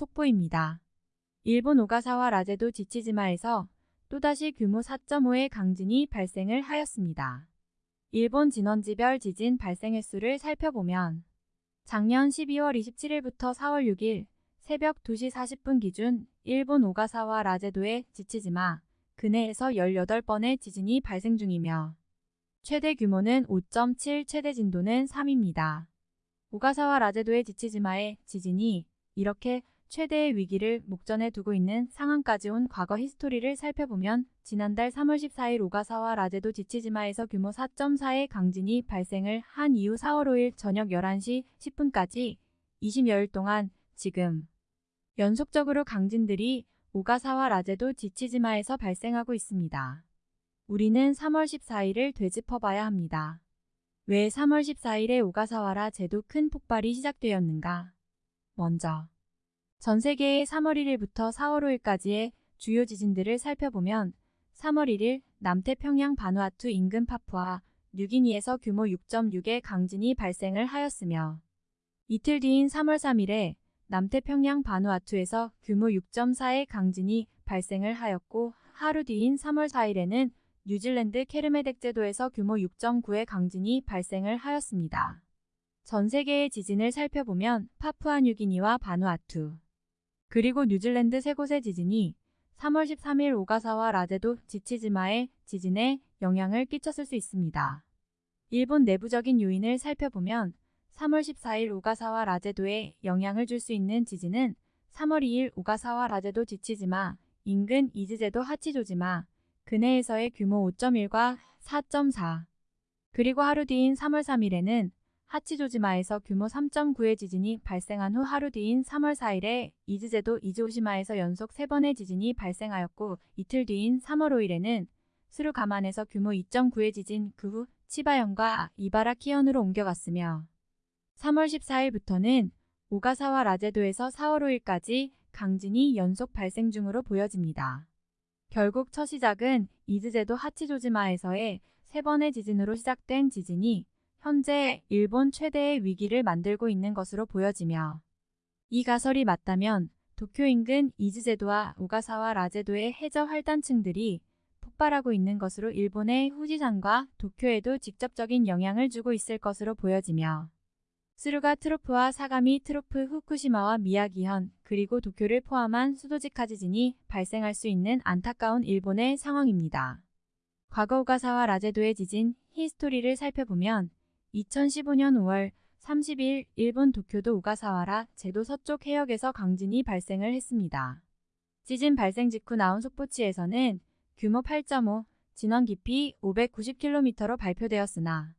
속보입니다. 일본 오가사와 라제도 지치지마에서 또다시 규모 4.5의 강진이 발생을 하였습니다. 일본 진원지별 지진 발생 횟수를 살펴보면 작년 12월 27일부터 4월 6일 새벽 2시 40분 기준 일본 오가사와 라제도의 지치지마 근해에서 18번의 지진이 발생 중이며 최대 규모는 5.7, 최대 진도는 3입니다. 오가사와 라제도의 지치지마의 지진이 이렇게 최대의 위기를 목전에 두고 있는 상황까지 온 과거 히스토리를 살펴보면 지난달 3월 14일 오가사와 라제도 지치지마에서 규모 4.4의 강진이 발생을 한 이후 4월 5일 저녁 11시 10분까지 20여일 동안 지금 연속적으로 강진들이 오가사와 라제도 지치지마에서 발생하고 있습니다. 우리는 3월 14일을 되짚어봐야 합니다. 왜 3월 14일에 오가사와라 제도 큰 폭발이 시작되었는가? 먼저 전 세계의 3월 1일부터 4월 5일까지의 주요 지진들을 살펴보면 3월 1일 남태평양 바누아투 인근 파푸아 뉴기니에서 규모 6.6의 강진이 발생을 하였으며 이틀 뒤인 3월 3일에 남태평양 바누아투에서 규모 6.4의 강진이 발생을 하였고 하루 뒤인 3월 4일에는 뉴질랜드 케르메덱 제도에서 규모 6.9의 강진이 발생을 하였습니다. 전 세계의 지진을 살펴보면 파푸아 뉴기니와 바누아투 그리고 뉴질랜드 세 곳의 지진이 3월 13일 오가사와라 제도 지치지마의 지진에 영향을 끼쳤을 수 있습니다. 일본 내부적인 요인을 살펴보면 3월 14일 오가사와라 제도에 영향을 줄 수 있는 지진은 3월 2일 오가사와라 제도 지치지마, 인근 이즈제도 하치조지마, 근해에서의 규모 5.1과 4.4, 그리고 하루 뒤인 3월 3일에는 하치조지마에서 규모 3.9의 지진이 발생한 후 하루 뒤인 3월 4일에 이즈제도 이즈오시마에서 연속 3번의 지진이 발생하였고 이틀 뒤인 3월 5일에는 스루가만에서 규모 2.9의 지진 그 후 치바현과 이바라키현으로 옮겨갔으며 3월 14일부터는 오가사와 라제도에서 4월 5일까지 강진이 연속 발생 중으로 보여집니다. 결국 첫 시작은 이즈제도 하치조지마에서의 세 번의 지진으로 시작된 지진이 현재 일본 최대의 위기를 만들고 있는 것으로 보여지며 이 가설이 맞다면 도쿄 인근 이즈제도와 오가사와 라제도의 해저 활단층들이 폭발하고 있는 것으로 일본의 후지산과 도쿄에도 직접적인 영향을 주고 있을 것으로 보여지며 스루가 트로프와 사가미 트로프 후쿠시마와 미야기현 그리고 도쿄를 포함한 수도직하 지진이 발생할 수 있는 안타까운 일본의 상황입니다. 과거 오가사와라 제도의 지진 히스토리를 살펴보면 2015년 5월 30일 일본 도쿄도 오가사와라 제도 서쪽 해역에서 강진이 발생을 했습니다. 지진 발생 직후 나온 속보치에서는 규모 8.5, 진원 깊이 590km로 발표되었으나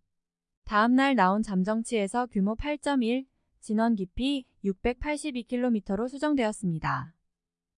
다음날 나온 잠정치에서 규모 8.1, 진원 깊이 682km로 수정되었습니다.